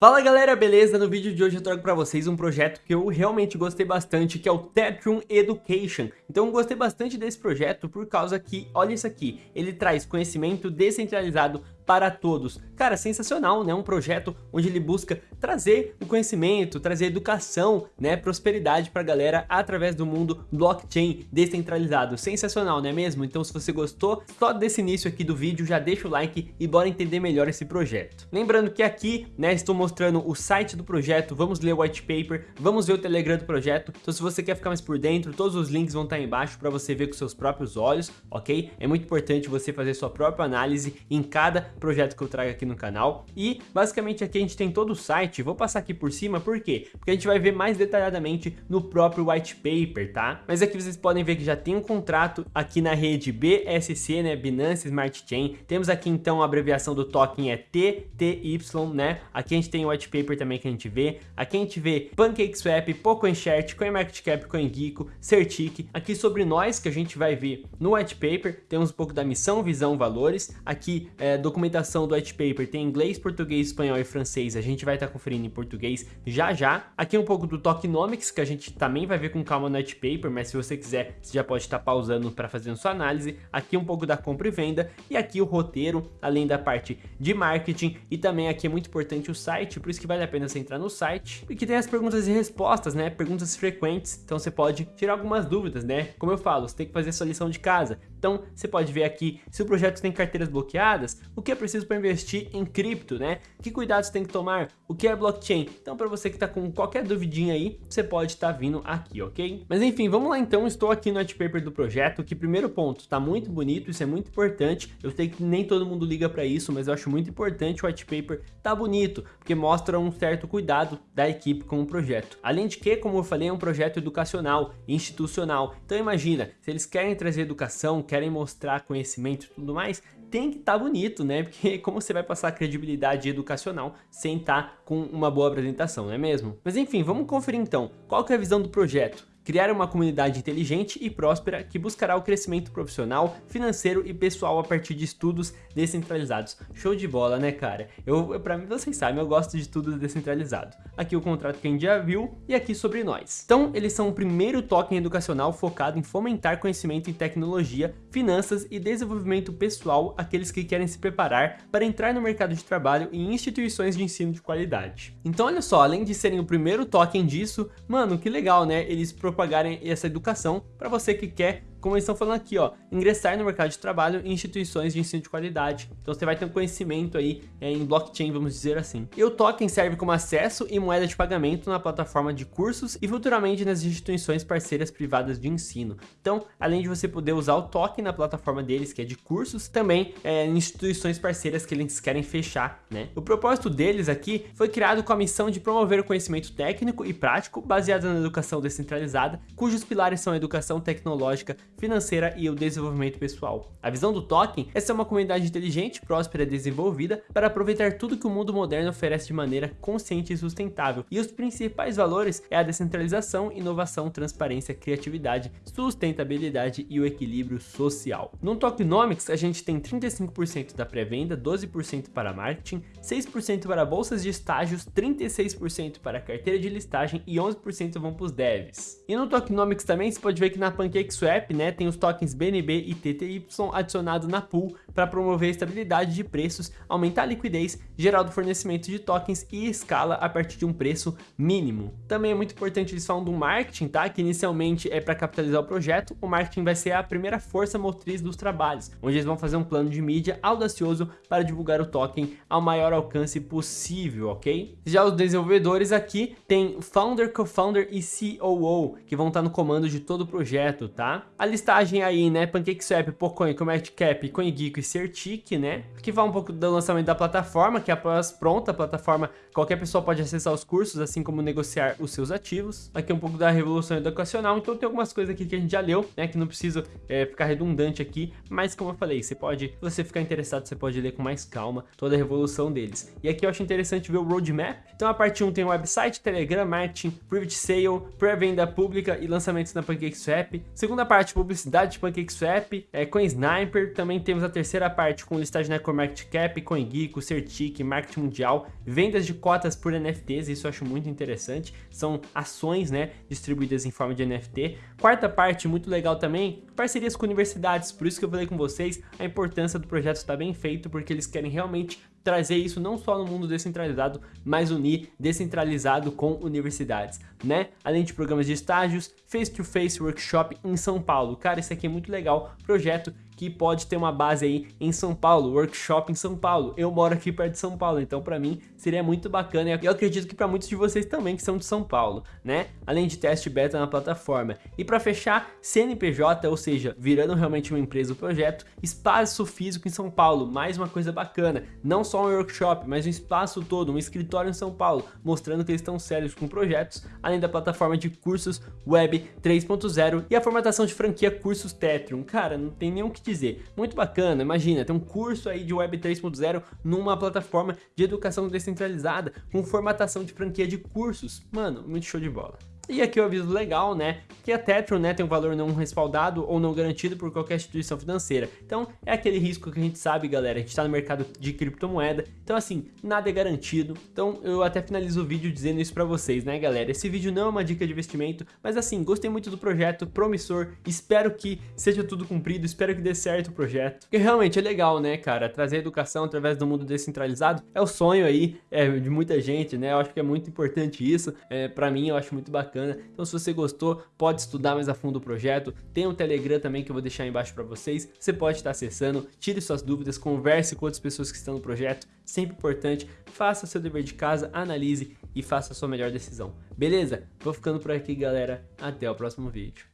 Fala galera, beleza? No vídeo de hoje eu trago para vocês um projeto que eu realmente gostei bastante, que é o Tetrium Education. Então gostei bastante desse projeto por causa que, olha isso aqui, ele traz conhecimento descentralizado para todos. Cara, sensacional, né? Um projeto onde ele busca trazer o conhecimento, trazer educação, né? Prosperidade para a galera através do mundo blockchain descentralizado. Sensacional, não é mesmo? Então se você gostou, só desse início aqui do vídeo, já deixa o like e bora entender melhor esse projeto. Lembrando que aqui, né, estou mostrando o site do projeto, vamos ler o white paper, vamos ver o Telegram do projeto. Então se você quer ficar mais por dentro, todos os links vão estar embaixo para você ver com seus próprios olhos, ok? É muito importante você fazer sua própria análise em cada projeto que eu trago aqui no canal. E basicamente aqui a gente tem todo o site, vou passar aqui por cima, por quê? Porque a gente vai ver mais detalhadamente no próprio white paper, tá? Mas aqui vocês podem ver que já tem um contrato aqui na rede BSC, né, Binance Smart Chain. Temos aqui então a abreviação do token é TTY, né? Aqui a gente tem o white paper também que a gente vê. Aqui a gente vê PancakeSwap, PocoEnchart, CoinMarketCap, CoinGeeko, Certic. Aqui sobre nós que a gente vai ver no white paper, temos um pouco da missão, visão, valores. Aqui é, documentação do white paper tem inglês, português, espanhol e francês, a gente vai estar tá conferindo em português já já. Aqui um pouco do tokenomics, que a gente também vai ver com calma no white paper, mas se você quiser, você já pode estar tá pausando para fazer sua análise. Aqui um pouco da compra e venda, e aqui o roteiro, além da parte de marketing, e também aqui é muito importante o site, por isso que vale a pena você entrar no site, porque tem as perguntas e respostas, né, perguntas frequentes, então você pode tirar algumas dúvidas, né, como eu falo, você tem que fazer sua lição de casa, então você pode ver aqui se o projeto tem carteiras bloqueadas, o que é preciso para investir em cripto, né? Que cuidados tem que tomar? O que é blockchain? Então para você que está com qualquer duvidinha aí, você pode estar tá vindo aqui, ok? Mas enfim, vamos lá então, estou aqui no white paper do projeto, que primeiro ponto, está muito bonito, isso é muito importante, eu sei que nem todo mundo liga para isso, mas eu acho muito importante o white paper tá bonito, porque mostra um certo cuidado da equipe com o projeto. Além de que, como eu falei, é um projeto educacional, institucional, então imagina, se eles querem trazer educação, querem mostrar conhecimento e tudo mais, tem que estar tá bonito, né? Porque como você vai passar credibilidade educacional sem estar tá com uma boa apresentação, não é mesmo? Mas enfim, vamos conferir então, qual que é a visão do projeto? Criar uma comunidade inteligente e próspera que buscará o crescimento profissional, financeiro e pessoal a partir de estudos descentralizados. Show de bola, né, cara? Eu, pra mim, vocês sabem, eu gosto de tudo descentralizado. Aqui o contrato que a gente já viu e aqui sobre nós. Então, eles são o primeiro token educacional focado em fomentar conhecimento em tecnologia, finanças e desenvolvimento pessoal àqueles que querem se preparar para entrar no mercado de trabalho em instituições de ensino de qualidade. Então, olha só, além de serem o primeiro token disso, mano, que legal, né? Eles propagarem essa educação para você que quer como eles estão falando aqui, ó, ingressar no mercado de trabalho em instituições de ensino de qualidade. Então você vai ter um conhecimento aí é, em blockchain, vamos dizer assim. E o token serve como acesso e moeda de pagamento na plataforma de cursos e futuramente nas instituições parceiras privadas de ensino. Então, além de você poder usar o token na plataforma deles, que é de cursos, também é, em instituições parceiras que eles querem fechar, né? O propósito deles aqui foi criado com a missão de promover o conhecimento técnico e prático baseado na educação descentralizada, cujos pilares são a educação tecnológica, financeira e o desenvolvimento pessoal. A visão do token é ser uma comunidade inteligente, próspera e desenvolvida para aproveitar tudo que o mundo moderno oferece de maneira consciente e sustentável. E os principais valores é a descentralização, inovação, transparência, criatividade, sustentabilidade e o equilíbrio social. No Tokenomics, a gente tem 35% da pré-venda, 12% para marketing, 6% para bolsas de estágios, 36% para carteira de listagem e 11% vão para os devs. E no Tokenomics também você pode ver que na PancakeSwap, né, tem os tokens BNB e TTY adicionados na pool para promover a estabilidade de preços, aumentar a liquidez geral do fornecimento de tokens e escala a partir de um preço mínimo. Também é muito importante eles falam do marketing, tá? Que inicialmente é para capitalizar o projeto, o marketing vai ser a primeira força motriz dos trabalhos, onde eles vão fazer um plano de mídia audacioso para divulgar o token ao maior alcance possível, ok? Já os desenvolvedores aqui tem Founder, Co-Founder e COO, que vão estar no comando de todo o projeto, tá? Listagem aí, né, PancakeSwap, Pocoin, CoinMarketCap, CoinGeeko e Certic, né, que fala um pouco do lançamento da plataforma, que é após pronta a plataforma, qualquer pessoa pode acessar os cursos, assim como negociar os seus ativos. Aqui é um pouco da revolução educacional, então tem algumas coisas aqui que a gente já leu, né, que não precisa é, ficar redundante aqui, mas como eu falei, você pode, se você ficar interessado, você pode ler com mais calma toda a revolução deles. E aqui eu acho interessante ver o roadmap. Então a parte 1 tem o website, Telegram, marketing, private sale, pré-venda pública e lançamentos na PancakeSwap. Segunda parte, de PancakeSwap, é, CoinSniper, também temos a terceira parte com listagem na CoinMarketCap, CoinGeeko, Certic, Marketing Mundial, vendas de cotas por NFTs, isso eu acho muito interessante, são ações, né, distribuídas em forma de NFT. Quarta parte, muito legal também, parcerias com universidades, por isso que eu falei com vocês, a importância do projeto está bem feito, porque eles querem realmente trazer isso não só no mundo descentralizado, mas unir descentralizado com universidades, né? Além de programas de estágios, face-to-face -face workshop em São Paulo. Cara, isso aqui é muito legal, projeto que pode ter uma base aí em São Paulo, workshop em São Paulo. Eu moro aqui perto de São Paulo, então para mim seria muito bacana e eu acredito que para muitos de vocês também que são de São Paulo, né? Além de teste beta na plataforma. E para fechar, CNPJ, ou seja, virando realmente uma empresa o projeto, espaço físico em São Paulo, mais uma coisa bacana, não só um workshop, mas um espaço todo, um escritório em São Paulo, mostrando que eles estão sérios com projetos, além da plataforma de cursos Web 3.0 e a formatação de franquia Cursos Tetrium. Cara, não tem o que dizer. Muito bacana, imagina, tem um curso aí de Web 3.0 numa plataforma de educação descentralizada com formatação de franquia de cursos. Mano, muito show de bola. E aqui o aviso legal, né, que a Tetron, né, tem um valor não respaldado ou não garantido por qualquer instituição financeira. Então, é aquele risco que a gente sabe, galera, a gente tá no mercado de criptomoeda, então assim, nada é garantido. Então, eu até finalizo o vídeo dizendo isso pra vocês, né, galera? Esse vídeo não é uma dica de investimento, mas assim, gostei muito do projeto, promissor, espero que seja tudo cumprido, espero que dê certo o projeto. Porque realmente é legal, né, cara, trazer educação através do mundo descentralizado é o sonho aí é, de muita gente, né, eu acho que é muito importante isso, é, pra mim eu acho muito bacana bacana. Então se você gostou, pode estudar mais a fundo o projeto. Tem um Telegram também que eu vou deixar aí embaixo para vocês. Você pode estar acessando, tire suas dúvidas, converse com outras pessoas que estão no projeto. Sempre importante, faça seu dever de casa, analise e faça a sua melhor decisão. Beleza? Vou ficando por aqui, galera. Até o próximo vídeo.